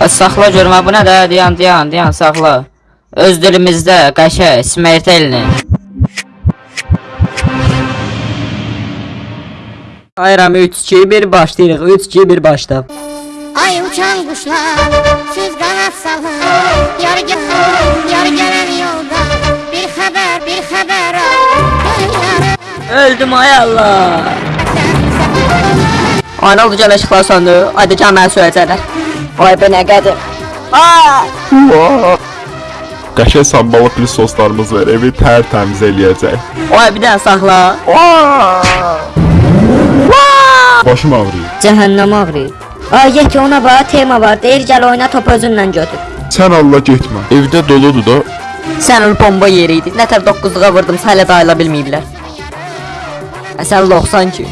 Ay, saxla görmə bu nədir? Dayan, dayan, dayan, saxla. Öz dilimizdə qəşə smertelni. Ayram 3 2 1 başlayırıq. 3 2 1 başla. Ay uçan kuşlar siz kanat salın Yar gel yar gelen yolda Bir haber bir haber al Öldüm ay Allah. Ana oldu gəl işıqlar söndü. Haydi gəl məni söyləyəcəklər. Vay be nə qədir. Aa! Qəşəng sambalı plis soslarımız var. Evi tərtəmiz eləyəcək. Vay bir dənə saxla. Başım ağrıyır. Cəhənnəm ağrıyır. Ay yeki ona bax tema var. Deyir gəl oyna top özünlə götür. Sən Allah getmə. Evdə doludur da. Sən ol bomba yeri idi. Nətər 9-luğa vurdum, hələ də ayıla bilməyiblər. Əsən 90 ki.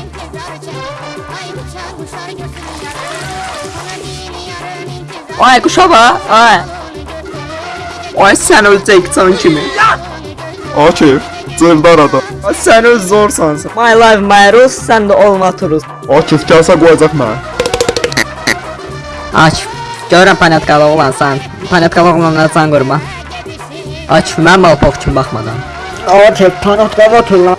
Ay quşa bax. Ay. Ay sən öləcəksən kimi. Akif, cırdar adam. Ay, Sən öz zorsan. sən. My life my rules, sən də olma turus. Akif gəlsə qoyacaq mənə. Aç. Görürəm panetkalı oğlansan. Panetkalı oğlanlara can qurma. Aç, mən malpok kimi baxmadan. Akif, panatqava otur lan.